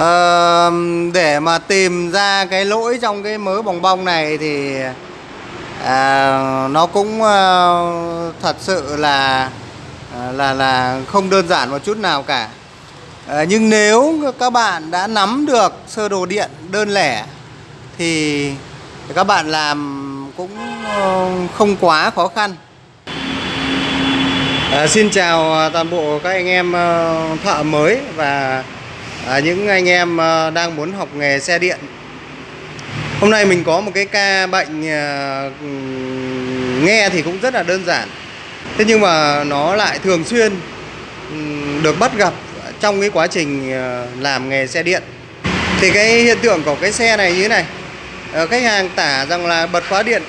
à, để mà tìm ra cái lỗi trong cái mớ bong bong này thì à, nó cũng à, thật sự là ờ, là là không đơn giản một chút nào cả. à, nhưng nếu các bạn đã nắm được sơ đồ điện đơn lẻ thì các bạn làm cũng không quá khó khăn. À, xin chào toàn bộ các anh em thợ mới và à, những anh em ờ, đang muốn học nghề xe điện. Hôm nay mình có một cái ca bệnh ờ, nghe thì cũng rất là đơn giản. Thế nhưng mà nó lại thường xuyên được bắt gặp trong cái quá trình ờ, làm nghề xe điện. Thì cái hiện tượng của cái xe này như thế này. Khách hàng tả rằng là bật khóa điện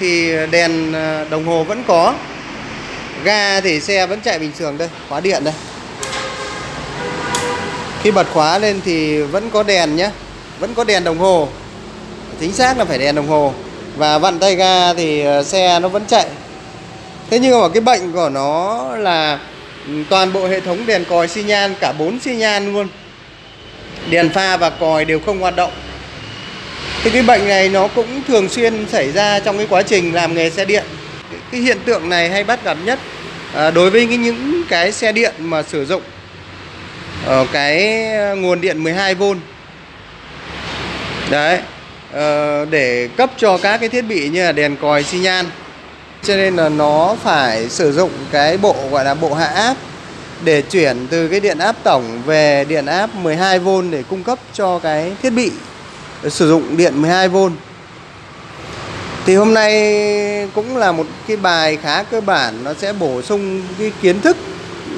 thì đèn đồng hồ vẫn có ga thì xe vẫn chạy bình thường đây khóa điện đây khi bật khóa lên thì vẫn có đèn nhé vẫn có đèn đồng hồ. Chính xác là phải đèn đồng hồ. Và vặn tay ga thì ờ, xe nó vẫn chạy. Thế nhưng mà cái bệnh của nó là ừ, toàn bộ hệ thống đèn còi xi nhan cả bốn xi nhan luôn. Đèn pha và còi đều không hoạt động. Thì cái bệnh này nó cũng thường xuyên xảy ra trong cái quá trình làm nghề xe điện. Cái, hiện tượng này hay bắt gặp nhất ờ, đối với những cái xe điện mà sử dụng ở cái ờ, nguồn điện 12V đấy ờ, để cấp cho các cái thiết bị như là đèn còi xi nhan. Cho nên là nó phải sử dụng cái bộ gọi là bộ hạ áp để chuyển từ cái điện áp tổng về điện áp 12V để cung cấp cho cái thiết bị sử dụng điện 12V thì hôm nay cũng là một cái bài khá cơ bản nó sẽ bổ sung cái kiến thức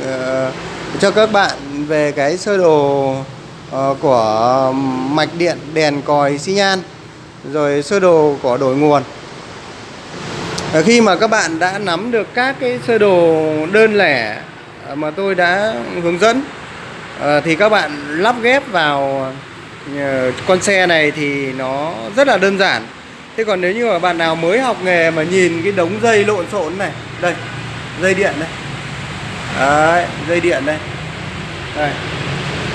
uh, cho các bạn về cái sơ đồ ờ, của mạch điện đèn còi xi nhan rồi sơ đồ của đổi nguồn. Khi mà các bạn đã nắm được các cái sơ đồ đơn lẻ mà tôi đã hướng dẫn ờ, thì các bạn lắp ghép vào ờ, con xe này thì nó rất là đơn giản. Thế còn nếu như mà bạn nào mới học nghề mà nhìn cái đống dây lộn xộn này Đây, dây điện đây Đấy, dây điện đây. Đây.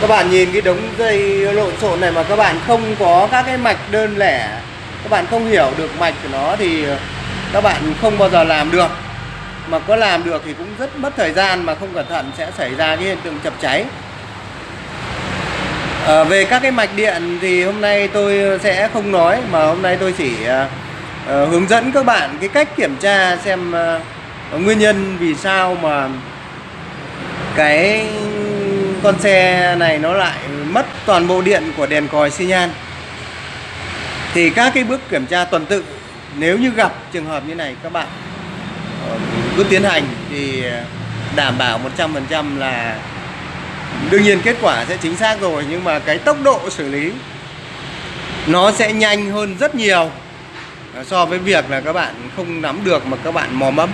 Các bạn nhìn cái đống dây lộn xộn này mà các bạn không có các cái mạch đơn lẻ Các bạn không hiểu được mạch của nó thì các bạn không bao giờ làm được. Mà có làm được thì cũng rất mất thời gian mà không cẩn thận sẽ xảy ra cái hiện tượng chập cháy. À, về các cái mạch điện thì hôm nay tôi sẽ không nói mà hôm nay tôi chỉ uh, hướng dẫn các bạn cái cách kiểm tra xem uh, nguyên nhân vì sao mà cái con xe này nó lại mất toàn bộ điện của đèn còi xi nhan. Thì các cái bước kiểm tra tuần tự, nếu như gặp trường hợp như này, các bạn ờ, cứ tiến hành thì đảm bảo 100% là đương nhiên kết quả sẽ chính xác rồi, nhưng mà cái tốc độ xử lý nó sẽ nhanh hơn rất nhiều ờ, so với việc là các bạn không nắm được mà các bạn mò mẫm.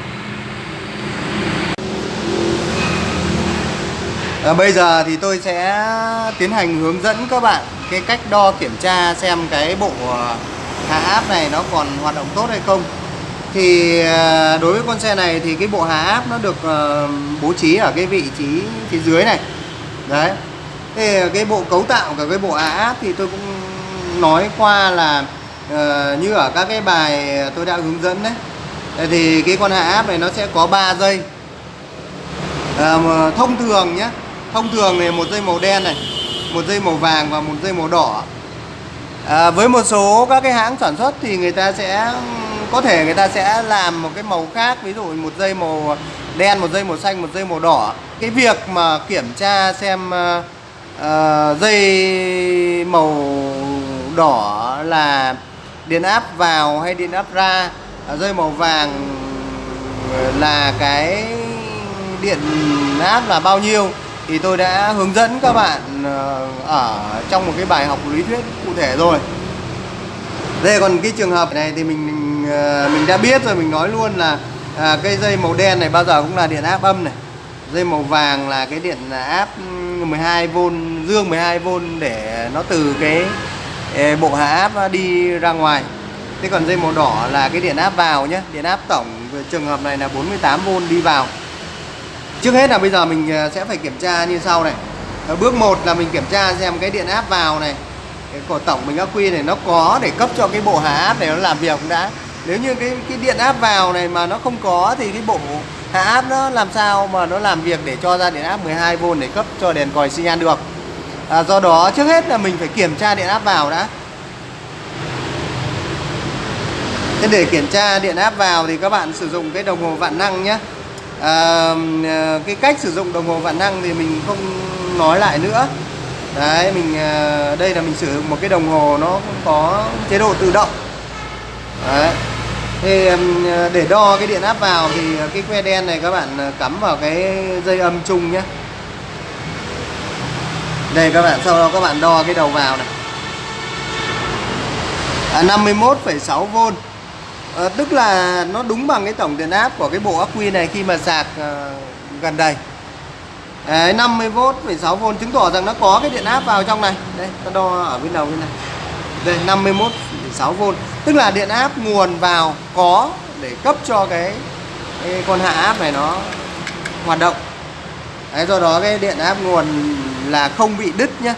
À, bây giờ thì tôi sẽ tiến hành hướng dẫn các bạn cái cách đo kiểm tra xem cái bộ ờ, hạ áp này nó còn hoạt động tốt hay không. Thì ờ, đối với con xe này thì cái bộ hạ áp nó được bố trí ở cái vị trí phía dưới này. Đấy. Thế cái bộ cấu tạo của cái bộ hạ áp thì tôi cũng nói qua là uh, như ở các cái bài tôi đã hướng dẫn đấy. Thì cái con hạ áp này nó sẽ có 3 dây. Thông thường nhé thông thường này một dây màu đen này một dây màu vàng và một dây màu đỏ. À, với một số các cái hãng sản xuất thì người ta sẽ có thể người ta sẽ làm một cái màu khác ví dụ một dây màu đen một dây màu xanh một dây màu đỏ. Cái việc mà kiểm tra xem uh, uh, dây màu đỏ là điện áp vào hay điện áp ra à, dây màu vàng là cái điện áp là bao nhiêu thì tôi đã hướng dẫn các bạn ờ, ở trong một cái bài học lý thuyết cụ thể rồi. Đây còn cái trường hợp này thì mình mình ờ, mình đã biết rồi mình nói luôn là à, cây dây màu đen này bao giờ cũng là điện áp âm này. Dây màu vàng là cái điện áp ừ, 12V dương 12V để nó từ cái ờ, bộ hạ áp đi ra ngoài. Thế còn dây màu đỏ là cái điện áp vào nhé điện áp tổng trường hợp này là 48V đi vào trước hết là bây giờ mình à, sẽ phải kiểm tra như sau này. Ờ, bước 1 là mình kiểm tra xem cái điện áp vào này cái cổ tổng bình ắc quy này nó có để cấp cho cái bộ hạ áp này nó làm việc cũng đã. Nếu như cái cái điện áp vào này mà nó không có thì cái bộ hạ áp nó làm sao mà nó làm việc để cho ra điện áp 12V để cấp cho đèn còi xi nhan được? À, do đó trước hết là mình phải kiểm tra điện áp vào đã. Thế để kiểm tra điện áp vào thì các bạn sử dụng cái đồng hồ vạn năng nhé. À, à, Cái cách sử dụng đồng hồ vạn năng thì mình không nói lại nữa. Đấy, mình à, đây là mình sử dụng một cái đồng hồ nó có chế độ tự động. Đấy. Thì à, để đo cái điện áp vào thì cái que đen này các bạn à, cắm vào cái dây âm chung nhé. Đây các bạn, sau đó các bạn đo cái đầu vào này. À, 51,6V à, Tức là nó đúng bằng cái tổng điện áp của cái bộ ắc quy này khi mà sạc à, gần đầy Đấy, 50V 6V chứng tỏ rằng nó có cái điện áp vào trong này. Đây ta đo ở bên đầu bên này. Đây 51 6V tức là điện áp nguồn vào có để cấp cho cái, cái con hạ áp này nó hoạt động. Đấy, do đó cái điện áp nguồn là không bị đứt nhé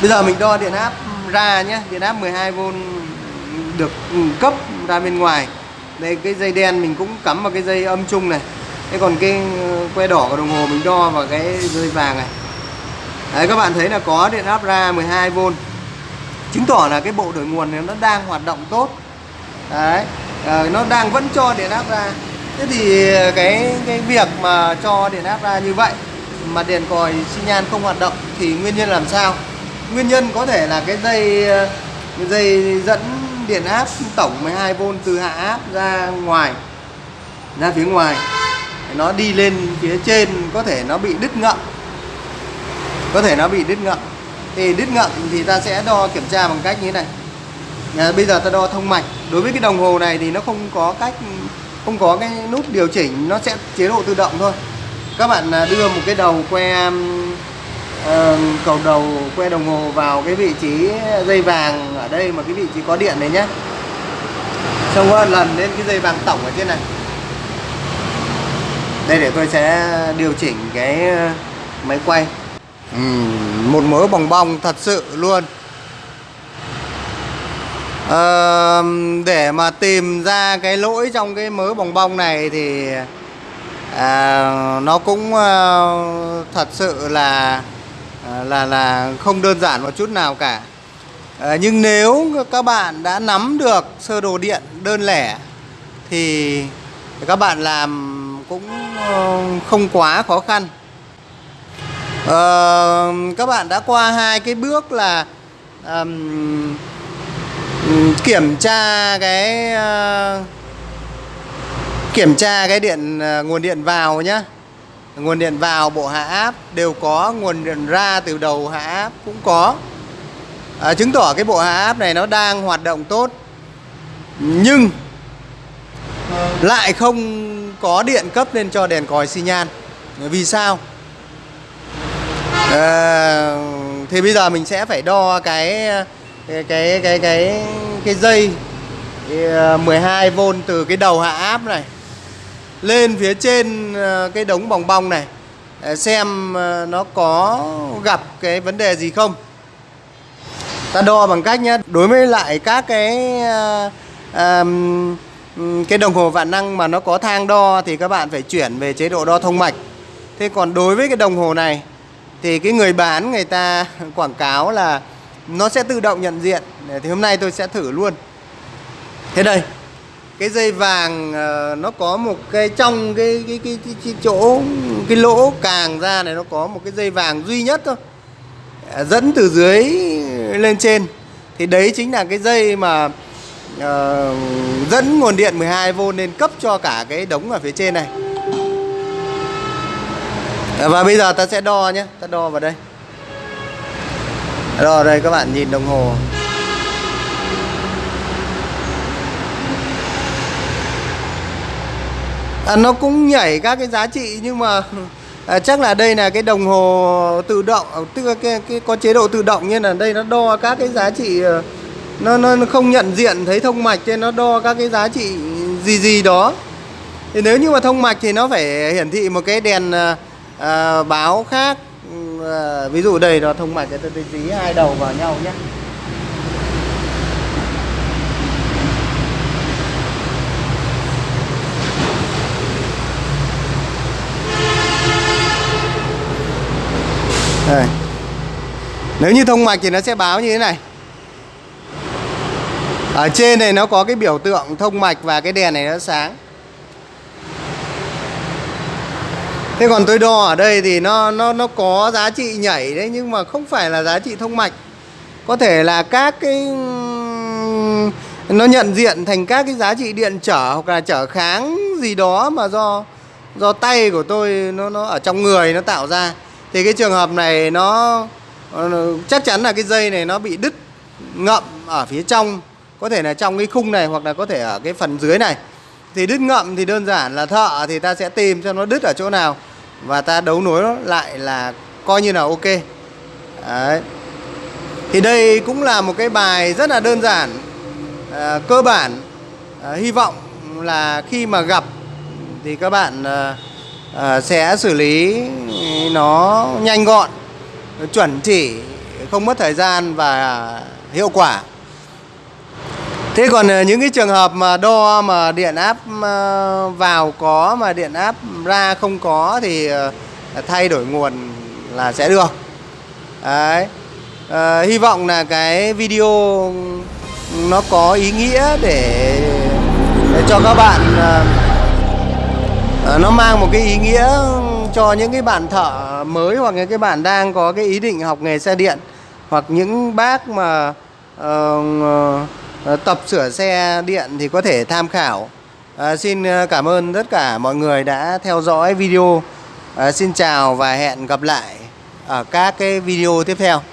bây giờ mình đo điện áp ra nhé điện áp 12V được ừ, cấp ra bên ngoài. Đây cái dây đen mình cũng cắm vào cái dây âm chung này. Thế còn cái ừ, que đỏ của đồng hồ mình đo vào cái dây vàng này. Đấy các bạn thấy là có điện áp ra 12V chứng tỏ là cái bộ đổi nguồn này nó đang hoạt động tốt. Đấy à, nó đang vẫn cho điện áp ra. Thế thì cái cái việc mà cho điện áp ra như vậy mà đèn còi xi nhan không hoạt động thì nguyên nhân làm sao? Nguyên nhân có thể là cái dây ờ, dây dẫn điện áp tổng 12V từ hạ áp ra ngoài ra phía ngoài. Nó đi lên phía trên có thể nó bị đứt ngậm. Có thể nó bị đứt ngậm. Thì đứt ngậm thì ta sẽ đo kiểm tra bằng cách như thế này. À, bây giờ ta đo thông mạch. Đối với cái đồng hồ này thì nó không có cách không có cái nút điều chỉnh nó sẽ chế độ tự động thôi. Các bạn à, đưa một cái đầu que um, uh, cầu đầu que đồng hồ vào cái vị trí dây vàng ở đây mà cái vị trí có điện này nhé xong rồi lần lên cái dây vàng tổng ở trên này. Đây để tôi sẽ điều chỉnh cái ờ, máy quay. Uhm, một mớ bong bong thật sự luôn. À, để mà tìm ra cái lỗi trong cái mớ bong bong này thì à, nó cũng à, thật sự là là là không đơn giản một chút nào cả. À, nhưng nếu các bạn đã nắm được sơ đồ điện đơn lẻ thì các bạn làm cũng ờ, không quá khó khăn. À, các bạn đã qua hai cái bước là um, kiểm tra cái uh, kiểm tra cái điện uh, nguồn điện vào nhá nguồn điện vào bộ hạ áp đều có nguồn điện ra từ đầu hạ áp cũng có. À, chứng tỏ cái bộ hạ áp này nó đang hoạt động tốt. Nhưng lại không có điện cấp lên cho đèn còi xi nhan. Vì sao? À, thì bây giờ mình sẽ phải đo cái cái cái cái cái, cái dây 12V à, từ cái đầu hạ áp này lên phía trên ờ, cái đống bong bong này ờ, xem ờ, nó có gặp cái vấn đề gì không. Ta đo bằng cách nhé đối với lại các cái um, cái đồng hồ vạn năng mà nó có thang đo thì các bạn phải chuyển về chế độ đo thông mạch. Thế còn đối với cái đồng hồ này thì cái người bán người ta quảng cáo là nó sẽ tự động nhận diện. Thì hôm nay tôi sẽ thử luôn. Thế đây cái dây vàng ờ, nó có một cái trong cái cái, cái, cái, cái chỗ cái lỗ càng ra này nó có một cái dây vàng duy nhất thôi. Ờ, dẫn từ dưới lên trên. Thì đấy chính là cái dây mà uh, dẫn nguồn điện 12V lên cấp cho cả cái đống ở phía trên này. Và bây giờ ta sẽ đo nhé. Ta đo vào đây. Đo đây các bạn nhìn đồng hồ. À, nó cũng nhảy các cái giá trị nhưng mà à, chắc là đây là cái đồng hồ tự động à, tức là cái, cái có chế độ tự động như là đây nó đo các cái giá trị à, nó, nó không nhận diện thấy thông mạch nên nó đo các cái giá trị gì gì đó. Thì nếu như mà thông mạch thì nó phải hiển thị một cái đèn à, à báo khác. Ừ, à, ví dụ đây nó thông mạch cái tôi dí hai đầu vào nhau nhé. Đây. Nếu như thông mạch thì nó sẽ báo như thế này Ở trên này nó có cái biểu tượng thông mạch và cái đèn này nó sáng Thế còn tôi đo ở đây thì nó nó nó có giá trị nhảy đấy, nhưng mà không phải là giá trị thông mạch. Có thể là các cái, nó nhận diện thành các cái giá trị điện trở hoặc là trở kháng gì đó mà do do tay của tôi, nó nó ở trong người nó tạo ra. Thì cái trường hợp này nó chắc chắn là cái dây này nó bị đứt ngậm ở phía trong, có thể là trong cái khung này hoặc là có thể ở cái phần dưới này. Thì đứt ngậm thì đơn giản là thợ thì ta sẽ tìm cho nó đứt ở chỗ nào và ta đấu nối nó lại là coi như là ok Đấy. thì đây cũng là một cái bài rất là đơn giản à, cơ bản à, hy vọng là khi mà gặp thì các bạn à, à, sẽ xử lý nó nhanh gọn chuẩn chỉ không mất thời gian và hiệu quả Thế còn ờ, những cái trường hợp mà đo mà điện áp ờ, vào có mà điện áp ra không có thì thay đổi nguồn là sẽ được. Đấy. À, hy vọng là cái video nó có ý nghĩa để, để cho các bạn à, nó mang một cái ý nghĩa cho những cái bạn thợ mới hoặc những cái bạn đang có cái ý định học nghề xe điện hoặc những bác mà uh, tập sửa xe điện thì có thể tham khảo. À, Xin cảm ơn tất cả mọi người đã theo dõi video. À, Xin chào và hẹn gặp lại ở các cái video tiếp theo.